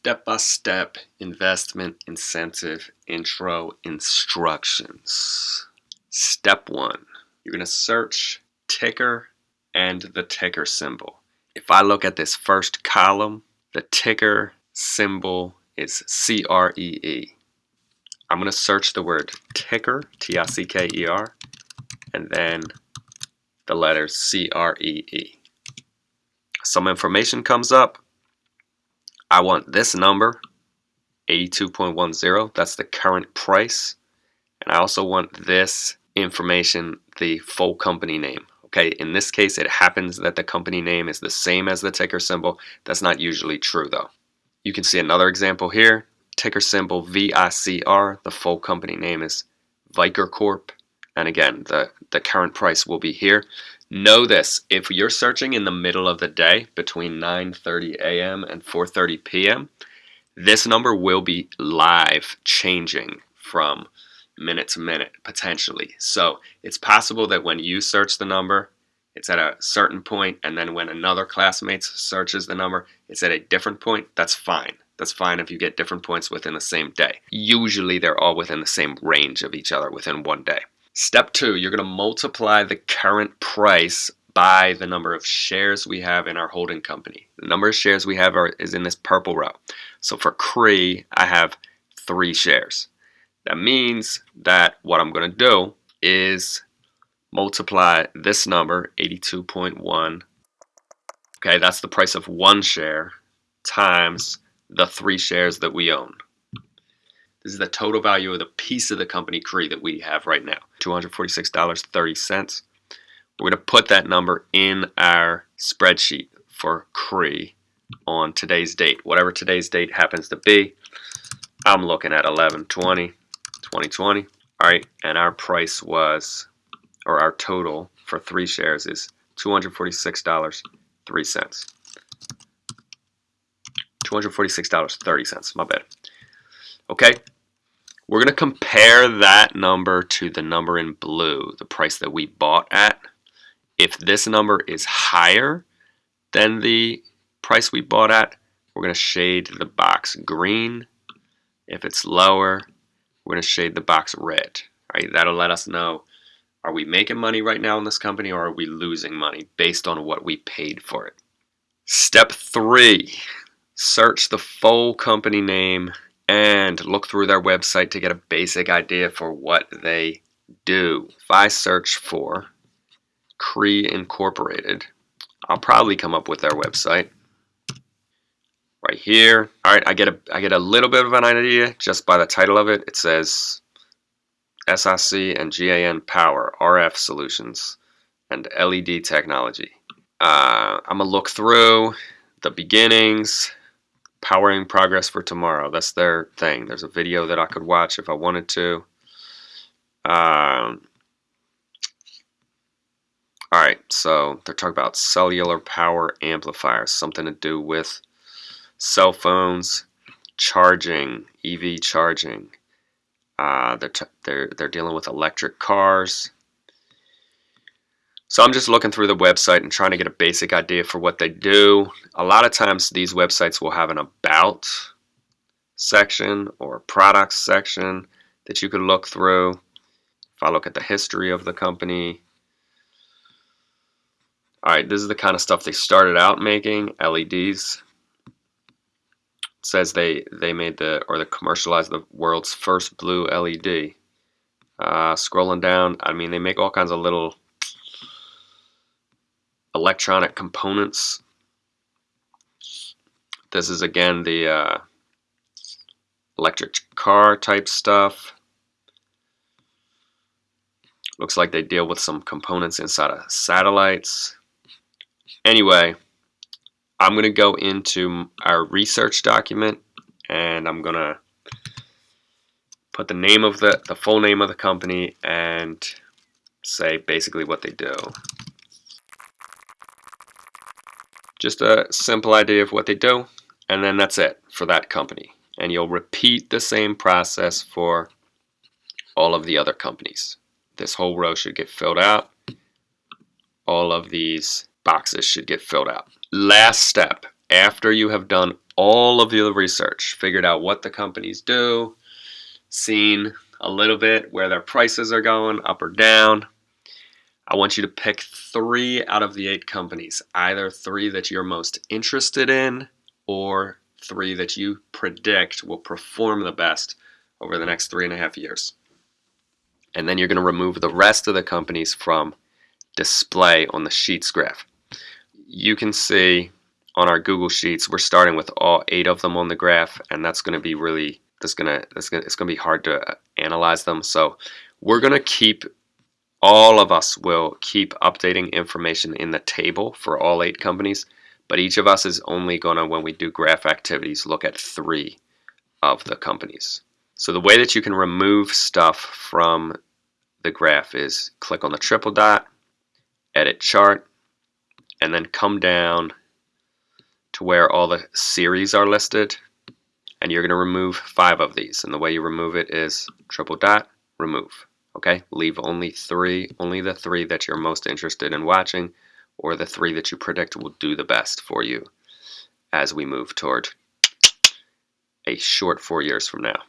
step-by-step investment incentive intro instructions. Step one, you're going to search ticker and the ticker symbol. If I look at this first column, the ticker symbol is C-R-E-E. I'm going to search the word ticker, T-I-C-K-E-R, and then the letters C-R-E-E. Some information comes up. I want this number, 82.10. That's the current price. And I also want this information, the full company name. Okay, in this case, it happens that the company name is the same as the ticker symbol. That's not usually true though. You can see another example here. Ticker symbol VICR. The full company name is Vicor Corp. And again, the, the current price will be here. Know this, if you're searching in the middle of the day between 9.30 a.m. and 4.30 p.m., this number will be live changing from minute to minute, potentially. So it's possible that when you search the number, it's at a certain point, and then when another classmate searches the number, it's at a different point. That's fine. That's fine if you get different points within the same day. Usually they're all within the same range of each other within one day. Step two, you're going to multiply the current price by the number of shares we have in our holding company. The number of shares we have are, is in this purple row. So for Cree, I have three shares. That means that what I'm going to do is multiply this number, 82.1. Okay, that's the price of one share times the three shares that we own. This is the total value of the piece of the company Cree that we have right now, $246.30. We're going to put that number in our spreadsheet for Cree on today's date. Whatever today's date happens to be, I'm looking at 1120 2020. All right, and our price was, or our total for three shares is $246.03. $246.30, my bad. Okay, we're going to compare that number to the number in blue, the price that we bought at. If this number is higher than the price we bought at, we're going to shade the box green. If it's lower, we're going to shade the box red. Right? That'll let us know, are we making money right now in this company or are we losing money based on what we paid for it? Step three, search the full company name and look through their website to get a basic idea for what they do. If I search for Cree Incorporated, I'll probably come up with their website right here. All right, I get a I get a little bit of an idea just by the title of it. It says SIC and GAN Power RF Solutions and LED Technology. Uh, I'm gonna look through the beginnings, powering progress for tomorrow. That's their thing. There's a video that I could watch if I wanted to. Um, all right, so they're talking about cellular power amplifiers, something to do with cell phones, charging, EV charging. Uh, they're, they're, they're dealing with electric cars. So I'm just looking through the website and trying to get a basic idea for what they do. A lot of times these websites will have an about section or products section that you can look through. If I look at the history of the company, all right, this is the kind of stuff they started out making, LEDs. It says they, they made the, or they commercialized the world's first blue LED. Uh, scrolling down, I mean, they make all kinds of little electronic components. This is again the uh, electric car type stuff. Looks like they deal with some components inside of satellites. Anyway, I'm going to go into our research document and I'm going to put the name of the, the full name of the company and say basically what they do. Just a simple idea of what they do, and then that's it for that company. And you'll repeat the same process for all of the other companies. This whole row should get filled out. All of these boxes should get filled out. Last step, after you have done all of your research, figured out what the companies do, seen a little bit where their prices are going up or down. I want you to pick three out of the eight companies, either three that you're most interested in or three that you predict will perform the best over the next three and a half years. And then you're going to remove the rest of the companies from display on the Sheets graph. You can see on our Google Sheets, we're starting with all eight of them on the graph, and that's going to be really, that's gonna, that's gonna, it's going to be hard to uh, analyze them. So we're going to keep, all of us will keep updating information in the table for all eight companies, but each of us is only going to, when we do graph activities, look at three of the companies. So the way that you can remove stuff from the graph is click on the triple dot, edit chart, and then come down to where all the series are listed and you're going to remove five of these and the way you remove it is triple dot remove okay? Leave only three only the three that you're most interested in watching or the three that you predict will do the best for you as we move toward a short four years from now